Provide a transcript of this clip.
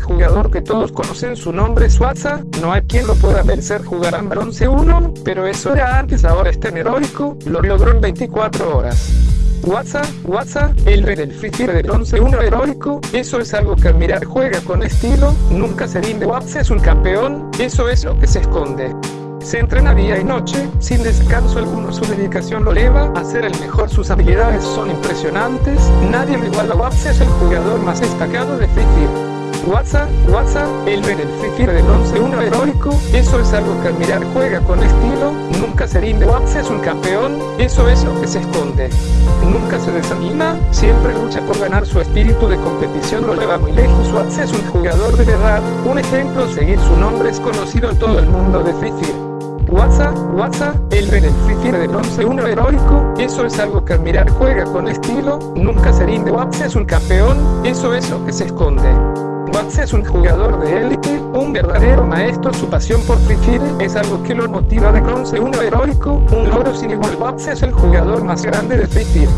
jugador que todos conocen su nombre es Watsa, no hay quien lo pueda vencer jugar en bronce 1, pero eso era antes ahora es tan heroico, lo logró en 24 horas. WhatsApp, WhatsApp, el rey del free de bronce 1 heroico, eso es algo que admirar. Juega con estilo, nunca se rinde. WhatsApp es un campeón, eso es lo que se esconde. Se entrena día y noche, sin descanso alguno su dedicación lo eleva a ser el mejor, sus habilidades son impresionantes, nadie lo iguala. WhatsApp es el jugador más destacado de Free. WhatsApp, WhatsApp, el rey del Free Fire de bronce 1 heroico, eso es algo que admirar juega con estilo, nunca se rinde. WhatsApp es un campeón, eso es lo que se esconde. Nunca se desanima, siempre lucha por ganar su espíritu de competición. Lo lleva muy lejos, WhatsApp es un jugador de verdad, un ejemplo seguir su nombre es conocido en todo el mundo de Free Fire. WhatsApp, WhatsApp, el rey del Free Fire de bronce 1 heroico, eso es algo que admirar juega con estilo, nunca se rinde. WhatsApp es un campeón, eso es lo que se esconde. Es un jugador de élite, un verdadero maestro, su pasión por Free Fire es algo que lo motiva de bronce 1 heroico, un logro sin igual Watts es el jugador más grande de Free Fire.